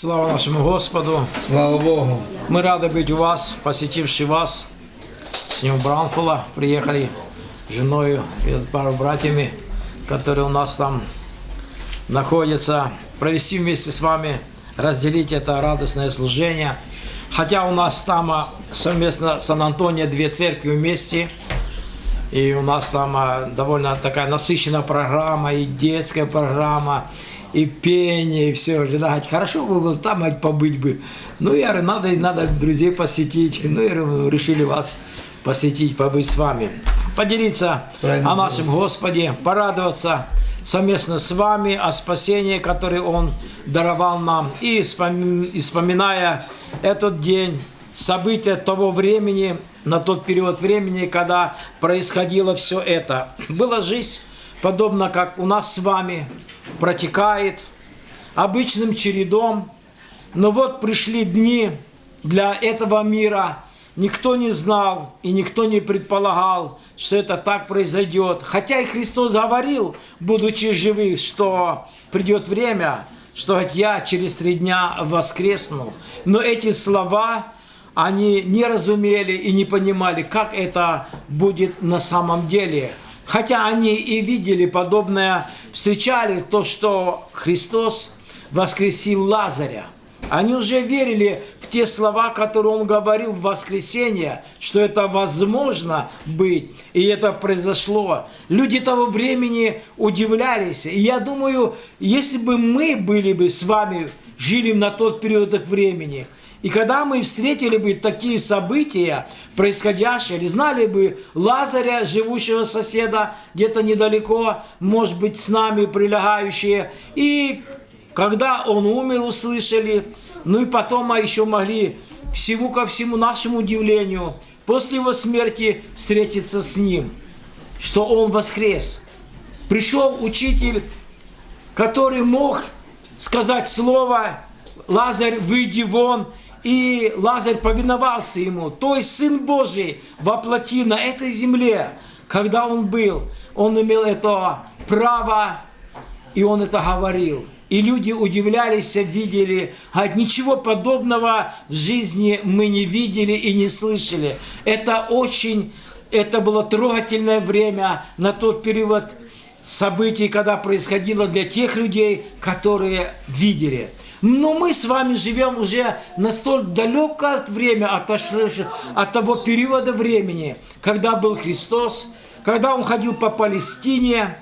Слава нашему Господу! Слава Богу! Мы рады быть у вас, посетивший вас. С ним Бранфула приехали с женой и с пару братьями, которые у нас там находятся. Провести вместе с вами, разделить это радостное служение. Хотя у нас там а, совместно с Сан-Антонио две церкви вместе. И у нас там а, довольно такая насыщенная программа, и детская программа, и пение, и все. Ждать. Хорошо бы было там побыть бы. Ну, я говорю, надо, надо друзей посетить. Ну, и решили вас посетить, побыть с вами. Поделиться Правильно. о нашем Господе, порадоваться совместно с вами о спасении, которое Он даровал нам. И вспоминая этот день, события того времени, на тот период времени, когда происходило все это. Была жизнь, подобно как у нас с вами, протекает обычным чередом. Но вот пришли дни для этого мира. Никто не знал и никто не предполагал, что это так произойдет. Хотя и Христос говорил, будучи живых, что придет время, что я через три дня воскресну. Но эти слова, они не разумели и не понимали, как это будет на самом деле. Хотя они и видели подобное, встречали то, что Христос воскресил Лазаря. Они уже верили в те слова, которые он говорил в воскресенье, что это возможно быть, и это произошло. Люди того времени удивлялись. И я думаю, если бы мы были бы с вами, жили на тот период времени – и когда мы встретили бы такие события, происходящие, или знали бы Лазаря, живущего соседа, где-то недалеко, может быть, с нами прилегающие, и когда он умер, услышали, ну и потом мы еще могли всему ко всему нашему удивлению, после его смерти встретиться с ним, что он воскрес. Пришел учитель, который мог сказать слово «Лазарь, выйди вон», и Лазарь повиновался ему. То есть Сын Божий воплоти на этой земле, когда он был, он имел это право, и он это говорил. И люди удивлялись, видели, а ничего подобного в жизни мы не видели и не слышали. Это очень, это было трогательное время на тот период событий, когда происходило для тех людей, которые видели. Но мы с вами живем уже настолько далекое время отошедшее от того периода времени, когда был Христос, когда Он ходил по Палестине.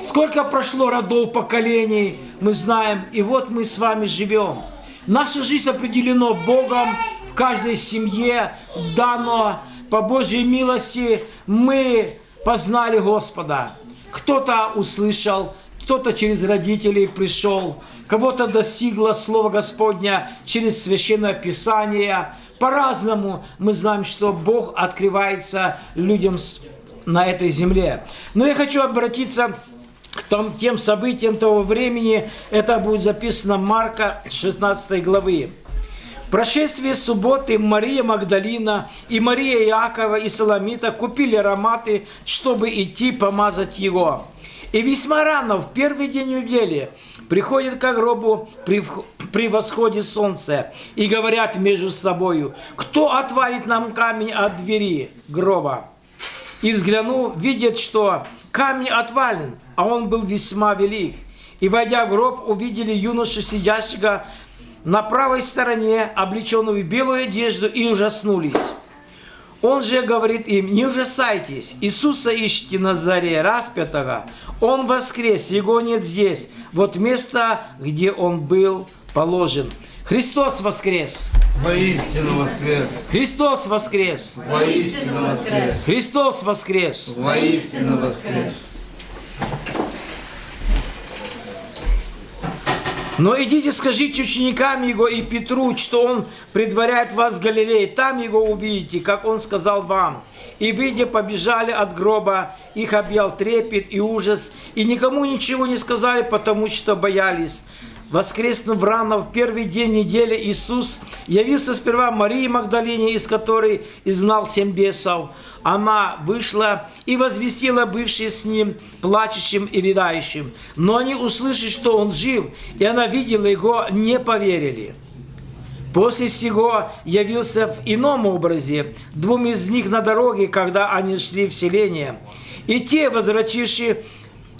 Сколько прошло родов, поколений, мы знаем. И вот мы с вами живем. Наша жизнь определена Богом в каждой семье, дано по Божьей милости. Мы познали Господа. Кто-то услышал, кто-то через родителей пришел, кого-то достигло Слово Господня через Священное Писание. По-разному мы знаем, что Бог открывается людям на этой земле. Но я хочу обратиться к том, тем событиям того времени. Это будет записано Марка 16 главы. В прошествии субботы Мария Магдалина и Мария Иакова и Соломита купили ароматы, чтобы идти помазать его. И весьма рано, в первый день недели, приходят к гробу при, восходе солнца и говорят между собою, кто отвалит нам камень от двери гроба? И взглянув, видят, что камень отвален, а он был весьма велик. И, войдя в гроб, увидели юношу, сидящего на правой стороне, облеченную в белую одежду, и ужаснулись. Он же говорит им, не ужасайтесь, Иисуса ищите на заре распятого, Он воскрес, Его нет здесь, вот место, где Он был положен. Христос воскрес! Воистину воскрес! Христос воскрес! Воистину воскрес! Христос воскрес! Воистину воскрес! Но идите, скажите ученикам Его и Петру, что Он предваряет вас в Галилее. Там Его увидите, как Он сказал вам. И, выйдя, побежали от гроба, их объял трепет и ужас, и никому ничего не сказали, потому что боялись. Воскреснув рано в первый день недели, Иисус явился сперва Марии Магдалине, из которой изгнал семь бесов. Она вышла и возвестила бывшие с ним плачущим и рыдающим. Но они, услышали, что он жив, и она видела его, не поверили. После сего явился в ином образе двум из них на дороге, когда они шли в селение. И те, возвратившие,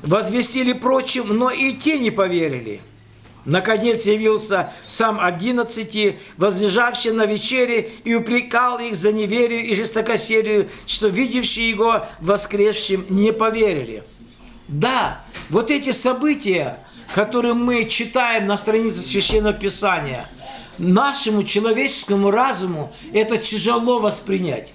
возвестили прочим, но и те не поверили. Наконец явился сам одиннадцати, возлежавший на вечере, и упрекал их за неверие и жестокосерию, что видевшие его воскресшим не поверили. Да, вот эти события, которые мы читаем на странице Священного Писания – нашему человеческому разуму это тяжело воспринять.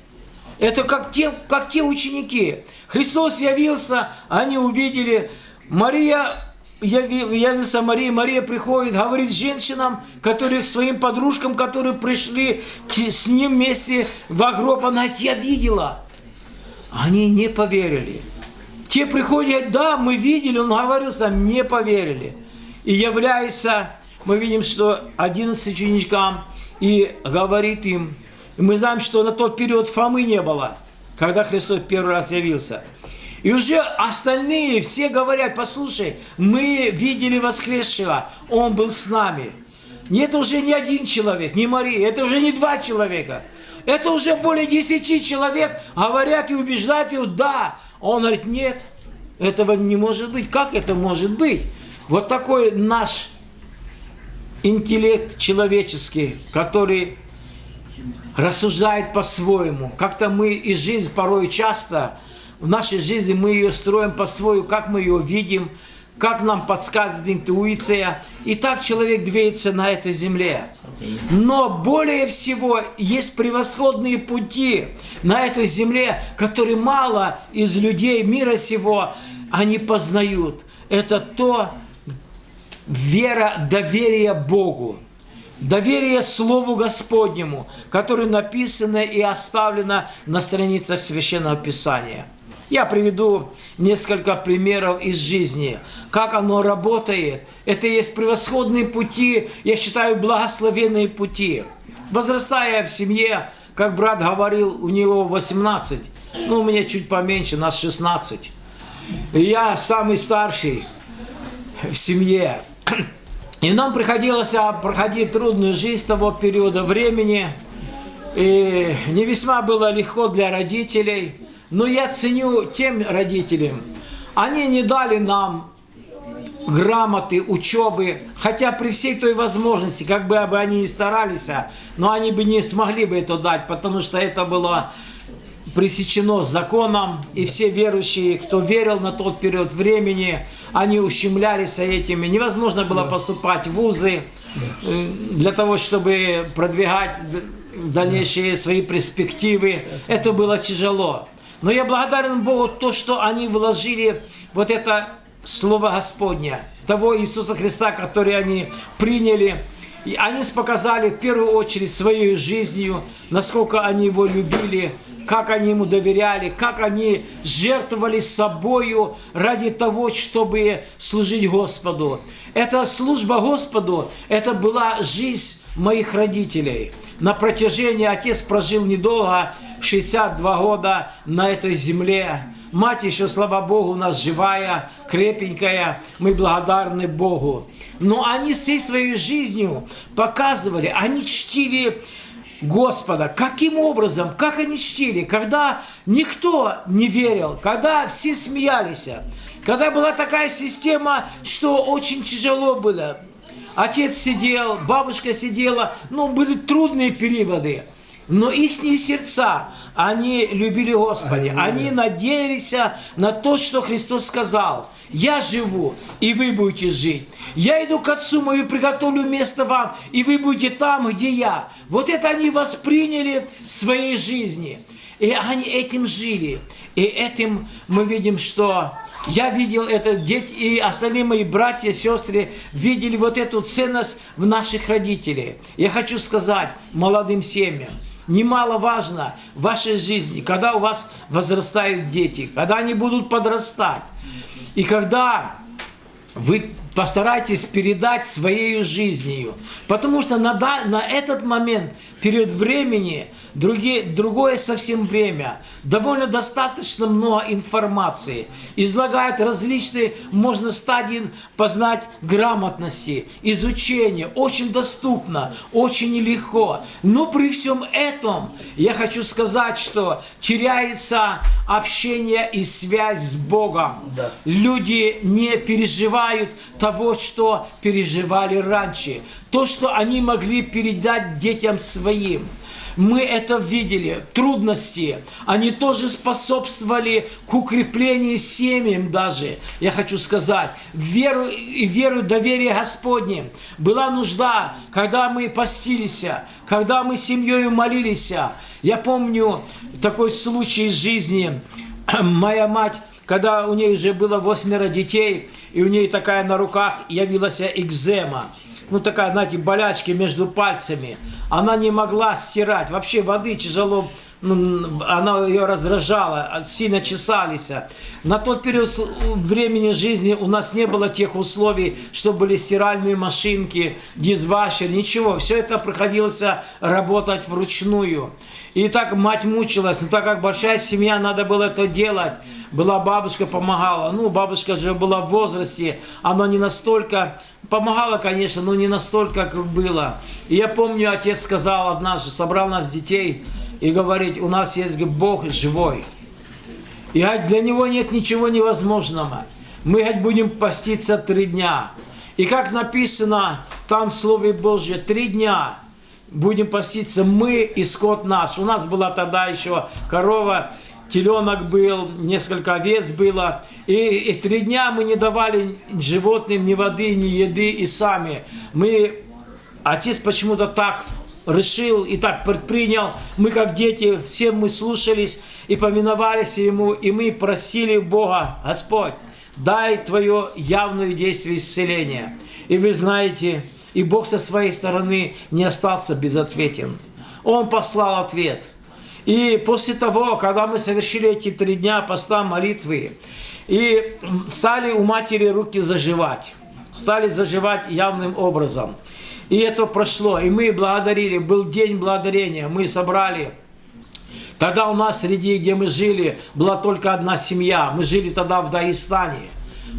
Это как те, как те ученики. Христос явился, они увидели, Мария явился Мария, Мария приходит, говорит женщинам, которые своим подружкам, которые пришли с ним вместе в гроб, она я видела. Они не поверили. Те приходят, да, мы видели, он говорил сам, не поверили. И является мы видим, что 11 ученикам и говорит им, мы знаем, что на тот период Фомы не было, когда Христос первый раз явился. И уже остальные все говорят, послушай, мы видели воскресшего, он был с нами. Это уже не один человек, не Мария, это уже не два человека. Это уже более десяти человек говорят и убеждают его, да. Он говорит, нет, этого не может быть. Как это может быть? Вот такой наш интеллект человеческий, который рассуждает по-своему. Как-то мы и жизнь порой часто, в нашей жизни мы ее строим по-своему, как мы ее видим, как нам подсказывает интуиция. И так человек движется на этой земле. Но более всего есть превосходные пути на этой земле, которые мало из людей мира сего они познают. Это то, вера, доверие Богу, доверие Слову Господнему, которое написано и оставлено на страницах Священного Писания. Я приведу несколько примеров из жизни, как оно работает. Это есть превосходные пути, я считаю, благословенные пути. Возрастая в семье, как брат говорил, у него 18, ну, у меня чуть поменьше, нас 16. я самый старший в семье. И нам приходилось а, проходить трудную жизнь того периода времени. И не весьма было легко для родителей. Но я ценю тем родителям, они не дали нам грамоты, учебы, хотя при всей той возможности, как бы они ни старались, а, но они бы не смогли бы это дать, потому что это было пресечено законом, и все верующие, кто верил на тот период времени, они ущемлялись этими. Невозможно было поступать в вузы э, для того, чтобы продвигать дальнейшие свои перспективы. Это было тяжело. Но я благодарен Богу то, что они вложили вот это Слово Господня, того Иисуса Христа, который они приняли. И они показали в первую очередь своей жизнью, насколько они его любили, как они ему доверяли, как они жертвовали собою ради того, чтобы служить Господу. Эта служба Господу, это была жизнь моих родителей. На протяжении отец прожил недолго, 62 года на этой земле. Мать еще, слава Богу, у нас живая, крепенькая. Мы благодарны Богу. Но они всей своей жизнью показывали, они чтили Господа. Каким образом? Как они чтили? Когда никто не верил, когда все смеялись, когда была такая система, что очень тяжело было. Отец сидел, бабушка сидела, ну, были трудные периоды. Но их сердца, они любили Господа, они надеялись на то, что Христос сказал. Я живу, и вы будете жить. Я иду к Отцу мою, приготовлю место вам, и вы будете там, где я. Вот это они восприняли в своей жизни. И они этим жили. И этим мы видим, что я видел это, дети и остальные мои братья, сестры видели вот эту ценность в наших родителей. Я хочу сказать молодым семьям, немаловажно в вашей жизни, когда у вас возрастают дети, когда они будут подрастать, и когда вы постарайтесь передать своей жизнью. Потому что на, на этот момент, период времени, другие, другое совсем время, довольно достаточно много информации. Излагают различные, можно стадии познать грамотности, изучения. Очень доступно, очень легко. Но при всем этом я хочу сказать, что теряется общение и связь с Богом. Да. Люди не переживают того, что переживали раньше. То, что они могли передать детям своим. Мы это видели. Трудности, они тоже способствовали к укреплению семьям даже. Я хочу сказать, веру и веру, доверие Господне. Была нужда, когда мы постились, когда мы семьей молились. Я помню такой случай из жизни. Моя мать когда у нее уже было восьмеро детей, и у нее такая на руках явилась экзема, ну такая, знаете, болячки между пальцами, она не могла стирать, вообще воды тяжело, она ее раздражала, сильно чесались. На тот период времени жизни у нас не было тех условий, что были стиральные машинки, дисвашер, ничего. Все это приходилось работать вручную. И так мать мучилась, но так как большая семья, надо было это делать. Была бабушка, помогала. Ну, бабушка же была в возрасте, она не настолько... Помогала, конечно, но не настолько, как было. И я помню, отец сказал однажды, собрал нас детей и говорит, у нас есть Бог живой. И для него нет ничего невозможного. Мы будем поститься три дня. И как написано там в Слове Божьем, три дня будем поститься мы и скот наш. У нас была тогда еще корова, теленок был, несколько овец было. И, и три дня мы не давали животным ни воды, ни еды и сами. Мы, отец почему-то так решил и так предпринял. Мы как дети, все мы слушались и поминовались Ему, и мы просили Бога, Господь, дай Твое явное действие исцеления. И вы знаете, и Бог со своей стороны не остался безответен. Он послал ответ. И после того, когда мы совершили эти три дня поста молитвы, и стали у матери руки заживать, стали заживать явным образом. И это прошло, и мы благодарили, был день благодарения, мы собрали Тогда у нас среди, где мы жили, была только одна семья. Мы жили тогда в Дагестане,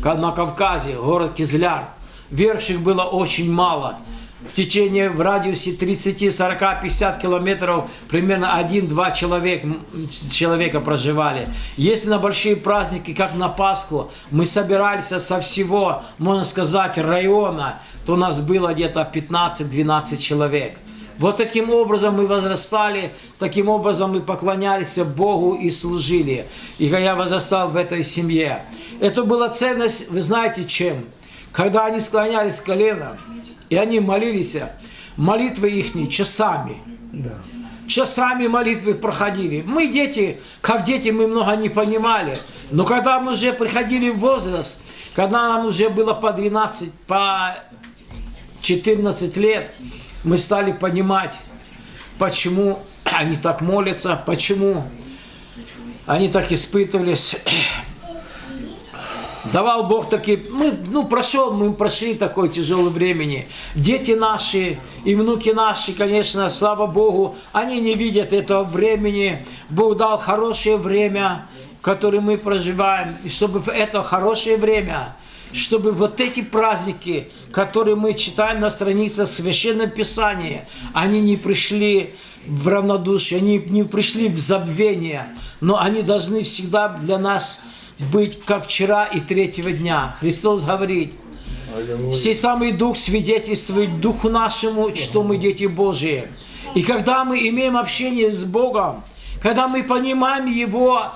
на Кавказе, город Кизляр. Верующих было очень мало. В течение, в радиусе 30, 40, 50 километров примерно 1-2 человек, человека проживали. Если на большие праздники, как на Пасху, мы собирались со всего, можно сказать, района, то у нас было где-то 15-12 человек. Вот таким образом мы возрастали, таким образом мы поклонялись Богу и служили. И я возрастал в этой семье. Это была ценность, вы знаете, чем? Когда они склонялись с колена, и они молились, молитвы их часами. Да. Часами молитвы проходили. Мы дети, как дети, мы много не понимали. Но когда мы уже приходили в возраст, когда нам уже было по 12, по 14 лет, мы стали понимать, почему они так молятся, почему они так испытывались. Давал Бог такие, мы, ну, прошел, мы прошли такое тяжелое времени. Дети наши и внуки наши, конечно, слава Богу, они не видят этого времени. Бог дал хорошее время, которое мы проживаем. И чтобы в это хорошее время, чтобы вот эти праздники, которые мы читаем на страницах Священного Писания, они не пришли в равнодушие, они не пришли в забвение, но они должны всегда для нас быть как вчера и третьего дня. Христос говорит, Сей самый Дух свидетельствует Духу нашему, что мы дети Божии. И когда мы имеем общение с Богом, когда мы понимаем Его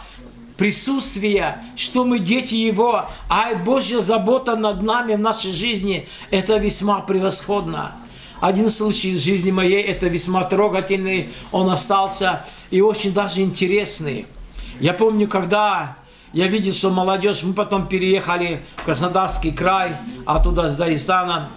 присутствие, что мы дети Его, а Божья забота над нами в нашей жизни, это весьма превосходно. Один случай из жизни моей, это весьма трогательный, он остался и очень даже интересный. Я помню, когда я видел, что молодежь, мы потом переехали в Краснодарский край, оттуда с Дагестана,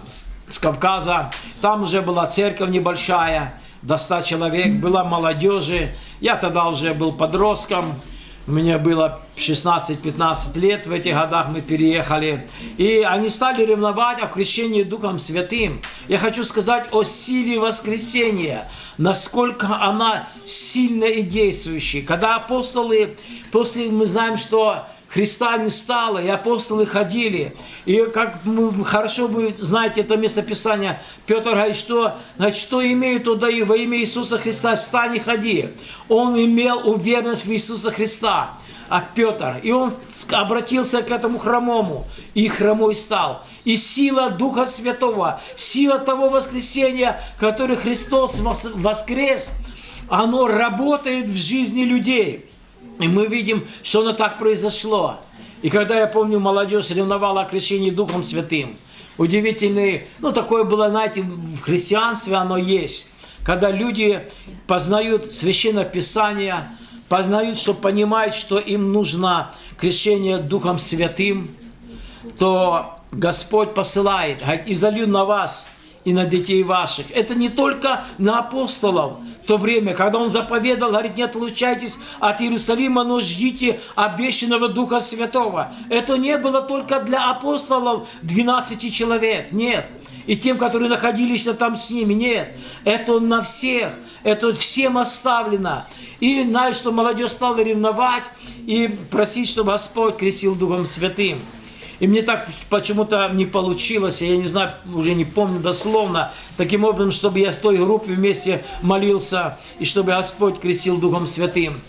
с Кавказа. Там уже была церковь небольшая, до 100 человек, была молодежи. Я тогда уже был подростком. Мне было 16-15 лет, в этих годах мы переехали. И они стали ревновать о крещении Духом Святым. Я хочу сказать о силе воскресения, насколько она сильная и действующая. Когда апостолы, после мы знаем, что Христа не стало, и апостолы ходили. И как мы, хорошо вы знаете это местописание, Петр говорит, что, значит, что имею, то даю во имя Иисуса Христа, встань и ходи. Он имел уверенность в Иисуса Христа, а Петр, и он обратился к этому хромому, и хромой стал. И сила Духа Святого, сила того воскресения, который Христос воскрес, оно работает в жизни людей. И мы видим, что оно так произошло. И когда, я помню, молодежь ревновала о крещении Духом Святым, удивительный, ну, такое было, знаете, в христианстве оно есть, когда люди познают Священное Писание, познают, что понимают, что им нужно крещение Духом Святым, то Господь посылает, говорит, и залью на вас, и на детей ваших. Это не только на апостолов, то время, когда он заповедал, говорит, не отлучайтесь от Иерусалима, но ждите обещанного Духа Святого. Это не было только для апостолов 12 человек, нет. И тем, которые находились там с ними, нет. Это на всех, это всем оставлено. И знаешь, что молодежь стала ревновать и просить, чтобы Господь крестил Духом Святым. И мне так почему-то не получилось, я не знаю, уже не помню дословно, таким образом, чтобы я с той группой вместе молился, и чтобы Господь крестил Духом Святым.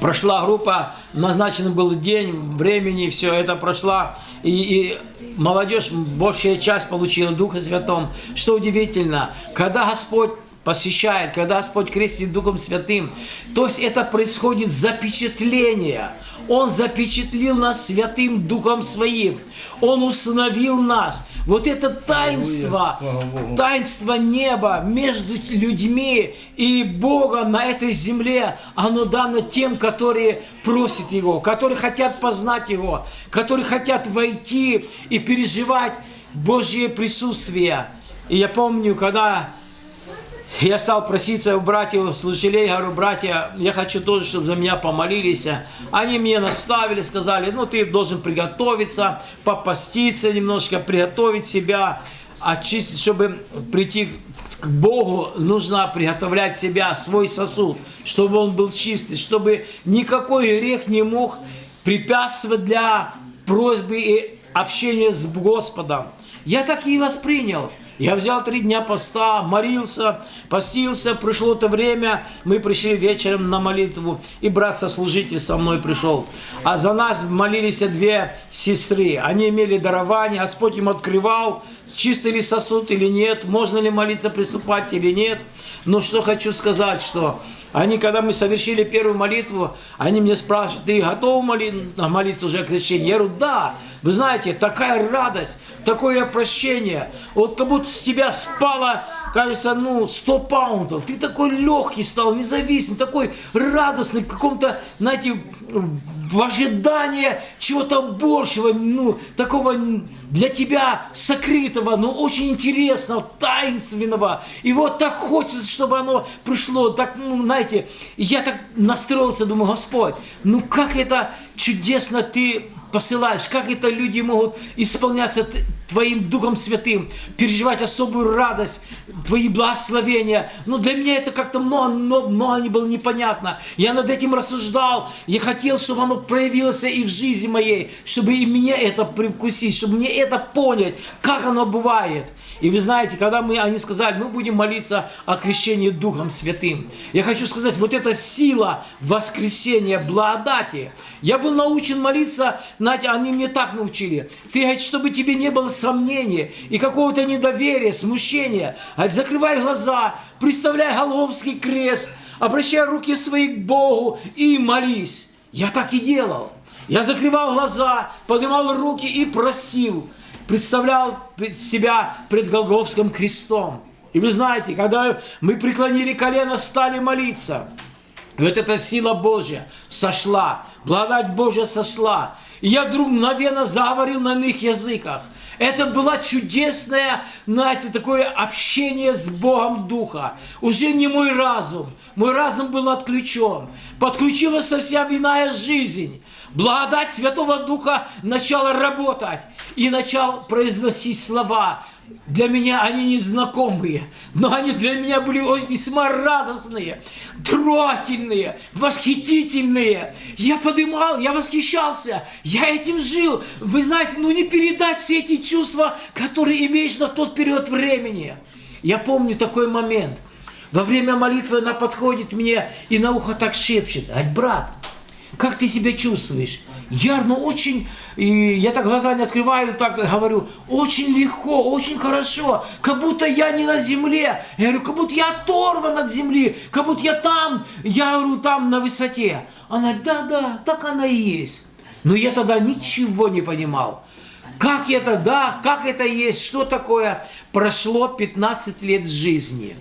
Прошла группа, назначен был день, времени, все это прошла, и, и молодежь, большая часть получила Духа Святым. Что удивительно, когда Господь посещает, когда Господь крестит Духом Святым, то есть это происходит запечатление – он запечатлил нас Святым Духом Своим. Он установил нас. Вот это таинство, таинство неба между людьми и Богом на этой земле, оно дано тем, которые просят Его, которые хотят познать Его, которые хотят войти и переживать Божье присутствие. И я помню, когда я стал проситься у братьев, служителей, говорю, братья, я хочу тоже, чтобы за меня помолились. Они мне наставили, сказали, ну ты должен приготовиться, попаститься немножко, приготовить себя, очистить, чтобы прийти к Богу, нужно приготовлять себя, свой сосуд, чтобы он был чистый, чтобы никакой грех не мог препятствовать для просьбы и общения с Господом. Я так и воспринял. Я взял три дня поста, молился, постился, пришло это время, мы пришли вечером на молитву, и брат сослужитель со мной пришел. А за нас молились две сестры, они имели дарование, Господь им открывал, чистый ли сосуд или нет, можно ли молиться, приступать или нет. Но что хочу сказать, что они, когда мы совершили первую молитву, они мне спрашивают, ты готов молиться уже о крещении? Я говорю, да. Вы знаете, такая радость, такое прощение. Вот как будто с тебя спало кажется, ну, 100 паунтов. Ты такой легкий стал, независимый, такой радостный, в каком-то, знаете, в ожидании чего-то большего, ну, такого для тебя сокрытого, но очень интересного, таинственного. И вот так хочется, чтобы оно пришло, так, ну, знаете, я так настроился, думаю, Господь, ну как это чудесно Ты посылаешь, как это люди могут исполняться Твоим Духом Святым, переживать особую радость, Твои благословения. Но для меня это как-то много, много, много не было непонятно. Я над этим рассуждал, я хотел, чтобы оно проявилось и в жизни моей, чтобы и мне это привкусить, чтобы мне это понять, как оно бывает. И вы знаете, когда мы, они сказали, мы будем молиться о крещении Духом Святым. Я хочу сказать, вот эта сила воскресения, благодати. Я был научен молиться, знаете, они мне так научили. Ты, говорит, чтобы тебе не было сомнения и какого-то недоверия, смущения. Говорит, закрывай глаза, представляй Головский крест, обращай руки свои к Богу и молись. Я так и делал. Я закрывал глаза, поднимал руки и просил представлял себя пред Голговским крестом. И вы знаете, когда мы преклонили колено, стали молиться, вот эта сила Божья сошла, благодать Божья сошла. И я вдруг мгновенно заговорил на иных языках. Это было чудесное, знаете, такое общение с Богом Духа. Уже не мой разум. Мой разум был отключен. Подключилась совсем иная жизнь. Благодать Святого Духа начала работать и начал произносить слова. Для меня они незнакомые, но они для меня были весьма радостные, трогательные, восхитительные. Я подымал, я восхищался, я этим жил. Вы знаете, ну не передать все эти чувства, которые имеешь на тот период времени. Я помню такой момент. Во время молитвы она подходит мне и на ухо так шепчет. Ать, брат, как ты себя чувствуешь? Я, ну, очень, и я так глаза не открываю, так говорю, очень легко, очень хорошо, как будто я не на земле. Я говорю, как будто я оторван от земли, как будто я там, я говорю, там на высоте. Она да-да, так она и есть. Но я тогда ничего не понимал. Как это, да, как это есть, что такое? Прошло 15 лет жизни.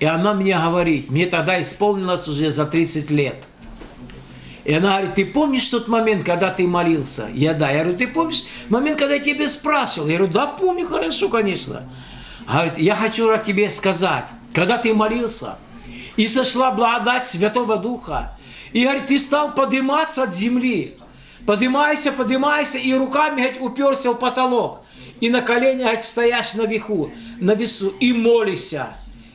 И она мне говорит, мне тогда исполнилось уже за 30 лет – и она говорит, ты помнишь тот момент, когда ты молился? Я да. Я говорю, ты помнишь момент, когда я тебе спрашивал? Я говорю, да, помню хорошо, конечно. Она говорит, я хочу тебе сказать, когда ты молился, и сошла благодать Святого Духа, и говорит, ты стал подниматься от земли, поднимайся, поднимайся, и руками говорит, уперся в потолок, и на коленях говорит, стоишь на веху, на весу, и молишься,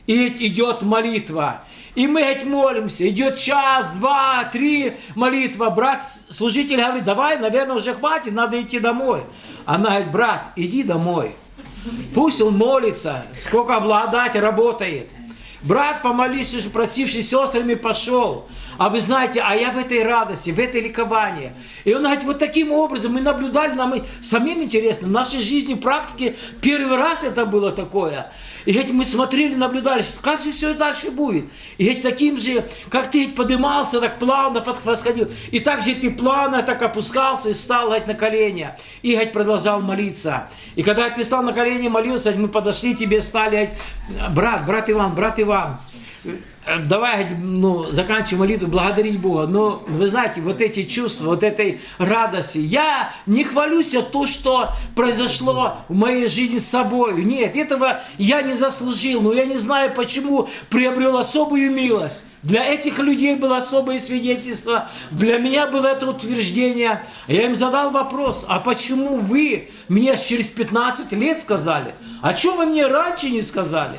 и идет молитва, и мы ведь молимся, идет час, два, три молитва. Брат, служитель говорит, давай, наверное, уже хватит, надо идти домой. Она говорит, брат, иди домой. Пусть он молится, сколько благодать работает. Брат, помолившись, просивший сестрами, пошел. А вы знаете, а я в этой радости, в этой ликовании. И он говорит, вот таким образом мы наблюдали, нам и самим интересно, в нашей жизни, практике, первый раз это было такое. И ведь мы смотрели, наблюдали, как же все дальше будет. И ведь таким же, как ты ведь поднимался, так плавно восходил. И так же ты плавно так опускался и стал говорит, на колени. И ведь продолжал молиться. И когда ты стал на колени молился, мы подошли тебе, стали, брат, брат Иван, брат Иван, давай ну, заканчиваем молитву, благодарить Бога. Но вы знаете, вот эти чувства, вот этой радости. Я не хвалюсь о том, что произошло в моей жизни с собой. Нет, этого я не заслужил. Но я не знаю, почему приобрел особую милость. Для этих людей было особое свидетельство. Для меня было это утверждение. Я им задал вопрос, а почему вы мне через 15 лет сказали? А что вы мне раньше не сказали?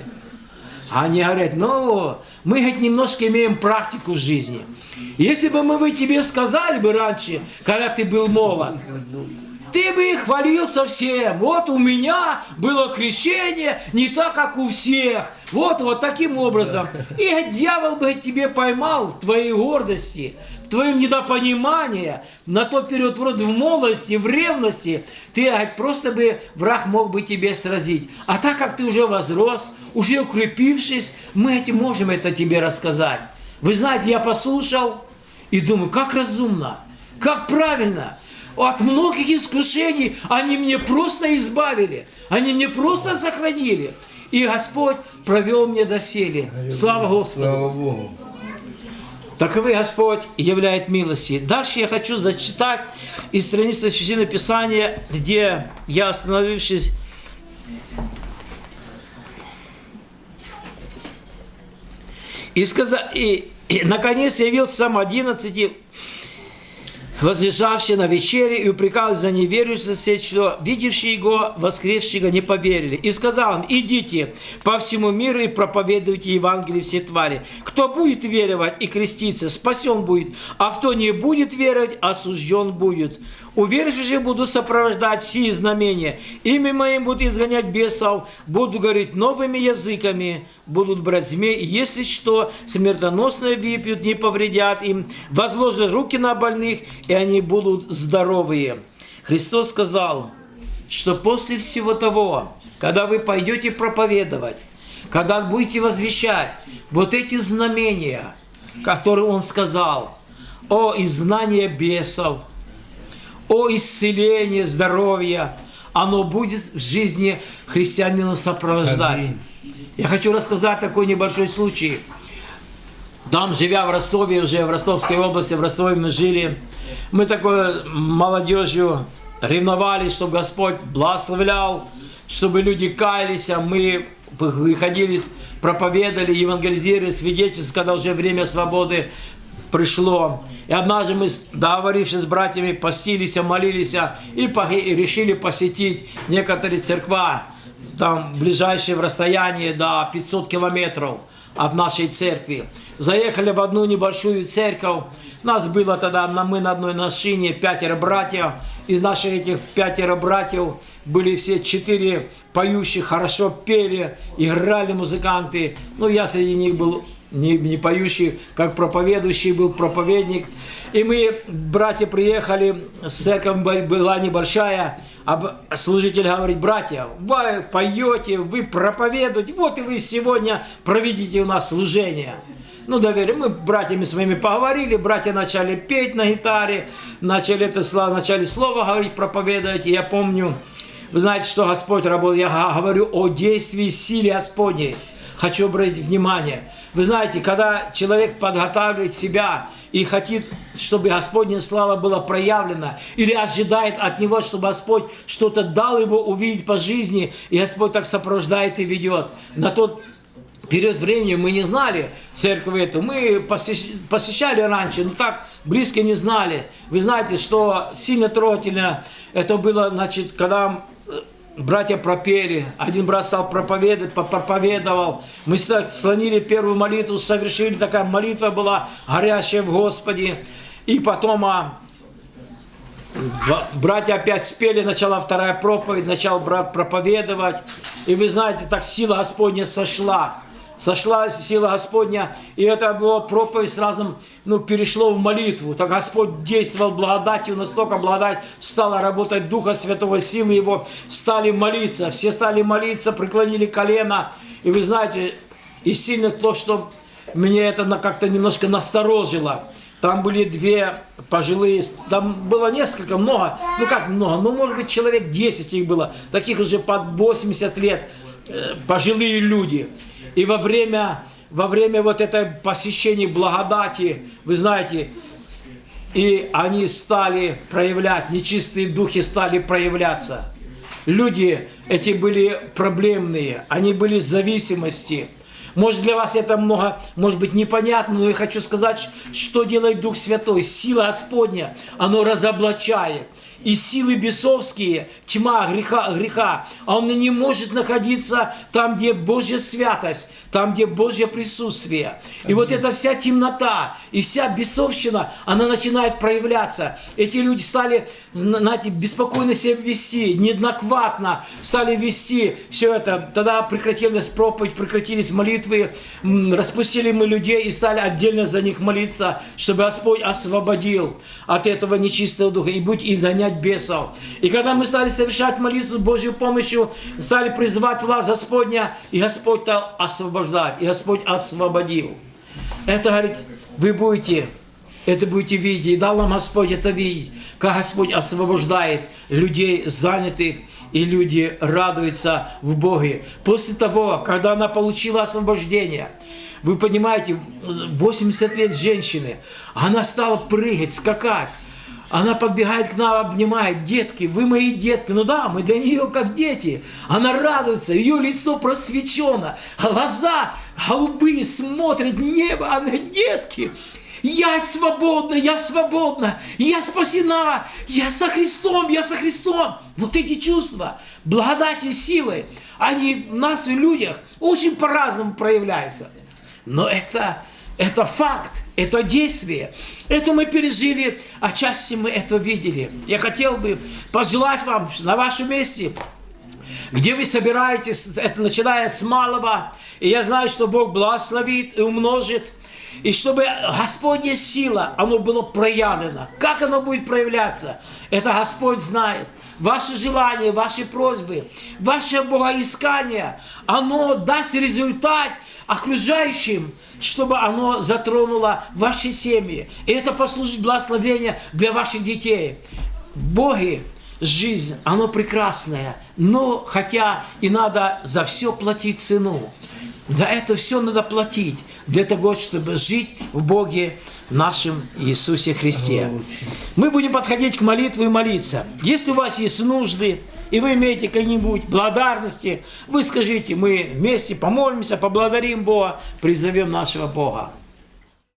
А они говорят, ну, мы хоть немножко имеем практику в жизни. Если бы мы бы тебе сказали бы раньше, когда ты был молод, ты бы хвалил совсем. Вот у меня было крещение не так, как у всех. Вот, вот таким образом. И дьявол бы тебе поймал в твоей гордости, твоем недопонимании, на тот период вроде в молодости, в ревности, ты просто бы, враг мог бы тебе сразить. А так как ты уже возрос, уже укрепившись, мы этим можем это тебе рассказать. Вы знаете, я послушал и думаю, как разумно, как правильно – от многих искушений они мне просто избавили, они мне просто сохранили. И Господь провел мне доселе. Слава Господу. Слава Богу. Таковы Господь являет милости. Дальше я хочу зачитать из страницы Священного Писания, где я остановившись, и, сказал, и, и наконец явился сам 11 возлежавший на вечере, и упрекал за неверующие, что видевшие его, воскресшего, не поверили. И сказал им, идите по всему миру и проповедуйте Евангелие все твари. Кто будет веровать и креститься, спасен будет, а кто не будет веровать, осужден будет. Же буду сопровождать сии знамения. Имя моим будут изгонять бесов, буду говорить новыми языками, будут брать змей, и если что, смертоносное выпьют, не повредят им, возложат руки на больных, и они будут здоровые. Христос сказал, что после всего того, когда вы пойдете проповедовать, когда будете возвещать вот эти знамения, которые Он сказал, о изгнании бесов, о исцелении, здоровья, оно будет в жизни христианина сопровождать. Я хочу рассказать такой небольшой случай. Там, живя в Ростове, уже в Ростовской области, в Ростове мы жили, мы такой молодежью ревновали, чтобы Господь благословлял, чтобы люди каялись, а мы выходили, проповедовали, евангелизировали, свидетельствовали, когда уже время свободы пришло. И однажды мы, договорившись с братьями, постились, молились и решили посетить некоторые церква, там ближайшие в расстоянии до 500 километров от нашей церкви. Заехали в одну небольшую церковь. Нас было тогда, мы на одной машине, пятеро братьев. Из наших этих пятеро братьев были все четыре поющих, хорошо пели, играли музыканты. Ну, я среди них был не, не поющий, как проповедующий был проповедник. И мы, братья, приехали, церковь была небольшая, а служитель говорит, братья, вы поете, вы проповедуете, вот и вы сегодня проведите у нас служение. Ну, доверие. Мы братьями своими поговорили, братья начали петь на гитаре, начали это слово, начали слово говорить, проповедовать. И я помню, вы знаете, что Господь работал. Я говорю о действии силе Господней. Хочу обратить внимание. Вы знаете, когда человек подготавливает себя и хочет, чтобы Господня слава была проявлена, или ожидает от него, чтобы Господь что-то дал его увидеть по жизни, и Господь так сопровождает и ведет. На тот период времени мы не знали церковь эту. Мы посещали раньше, но так близко не знали. Вы знаете, что сильно трогательно это было, значит, когда братья пропели, один брат стал проповедовать, проповедовал, мы склонили первую молитву, совершили, такая молитва была горящая в Господе, и потом а, братья опять спели, начала вторая проповедь, начал брат проповедовать, и вы знаете, так сила Господня сошла, сошла сила Господня, и это была проповедь сразу, ну, перешло в молитву. Так Господь действовал благодатью, настолько благодать стала работать Духа Святого, силы Его, стали молиться. Все стали молиться, преклонили колено. И вы знаете, и сильно то, что мне это как-то немножко насторожило. Там были две пожилые, там было несколько, много, ну как много, ну может быть человек 10 их было, таких уже под 80 лет, э, пожилые люди. И во время, во время вот этой посещения благодати, вы знаете, и они стали проявлять, нечистые духи стали проявляться. Люди эти были проблемные, они были в зависимости. Может для вас это много, может быть непонятно, но я хочу сказать, что делает Дух Святой. Сила Господня, оно разоблачает и силы бесовские, тьма греха, греха, а он не может находиться там, где Божья святость, там, где Божье присутствие. И вот эта вся темнота и вся бесовщина, она начинает проявляться. Эти люди стали, знаете, беспокойно себя вести, неоднократно стали вести все это. Тогда прекратилась проповедь, прекратились молитвы, распустили мы людей и стали отдельно за них молиться, чтобы Господь освободил от этого нечистого духа и будь и занять бесов. И когда мы стали совершать молитву с Божьей помощью, стали призывать власть Господня, и Господь стал освобождать. И Господь освободил. Это, говорит, вы будете, это будете видеть. И дал нам Господь это видеть, как Господь освобождает людей занятых, и люди радуются в Боге. После того, когда она получила освобождение, вы понимаете, 80 лет женщины, она стала прыгать, скакать. Она подбегает к нам, обнимает. Детки, вы мои детки. Ну да, мы для нее как дети. Она радуется, ее лицо просвечено. Глаза голубые смотрят небо. Она, детки, я свободна, я свободна, я спасена, я со Христом, я со Христом. Вот эти чувства, благодати, силы, они в нас и людях очень по-разному проявляются. Но это, это факт. Это действие. Это мы пережили, а части мы это видели. Я хотел бы пожелать вам на вашем месте, где вы собираетесь, это начиная с малого, и я знаю, что Бог благословит и умножит, и чтобы Господня сила, оно было проявлено. Как оно будет проявляться? Это Господь знает. Ваши желания, ваши просьбы, ваше богоискание, оно даст результат окружающим, чтобы оно затронуло ваши семьи. И это послужит благословение для ваших детей. Боги, жизнь, оно прекрасное, но хотя и надо за все платить цену. За это все надо платить, для того, чтобы жить в Боге нашем Иисусе Христе. Мы будем подходить к молитве и молиться. Если у вас есть нужды, и вы имеете какие-нибудь благодарности, вы скажите, мы вместе помолимся, поблагодарим Бога, призовем нашего Бога.